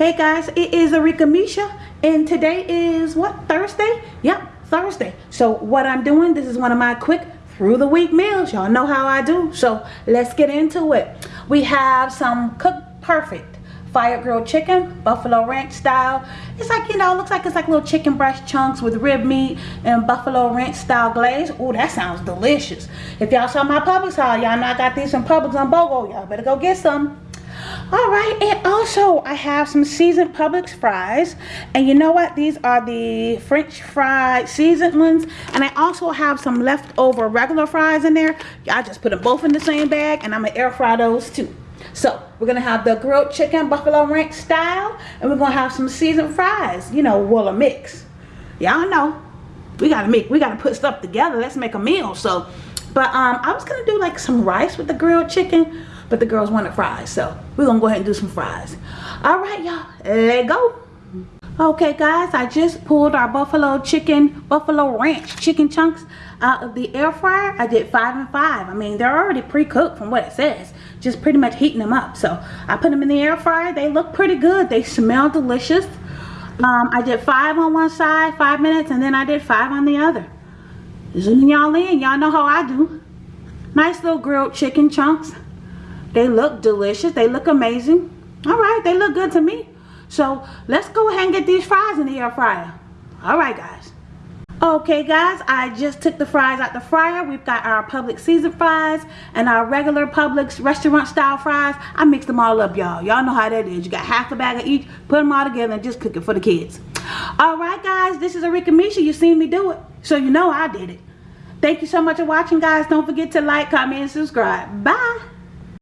Hey guys, it is Arika Misha and today is what, Thursday? Yep, Thursday. So what I'm doing, this is one of my quick through the week meals. Y'all know how I do. So let's get into it. We have some Cooked Perfect fire grilled chicken, buffalo ranch style. It's like, you know, looks like it's like little chicken breast chunks with rib meat and buffalo ranch style glaze. Oh, that sounds delicious. If y'all saw my Publix haul, y'all know I got these from Publix on BOGO. Y'all better go get some all right and also i have some seasoned publix fries. And you know what? These are the french fried seasoned ones. And i also have some leftover regular fries in there. I just put them both in the same bag and i'm gonna air fry those too. So we're gonna have the grilled chicken buffalo ranch style and we're gonna have some seasoned fries. You know well a mix. Y'all know. We gotta make we gotta put stuff together. Let's make a meal. So but um i was gonna do like some rice with the grilled chicken but the girls wanted fries so we're gonna go ahead and do some fries. All right y'all let go. Okay guys i just pulled our buffalo chicken buffalo ranch chicken chunks out of the air fryer. I did five and five. I mean they're already pre-cooked from what it says just pretty much heating them up. So i put them in the air fryer. They look pretty good. They smell delicious. Um, i did five on one side five minutes and then i did five on the other zooming y'all in y'all know how i do nice little grilled chicken chunks they look delicious. They look amazing. All right, they look good to me. So let's go ahead and get these fries in the air fryer. All right, guys. Okay, guys, I just took the fries out the fryer. We've got our Publix seasoned fries and our regular Publix restaurant style fries. I mixed them all up, y'all. Y'all know how that is. You got half a bag of each, put them all together and just cook it for the kids. All right, guys, this is Arika Misha. You seen me do it, so you know I did it. Thank you so much for watching, guys. Don't forget to like, comment, and subscribe. Bye.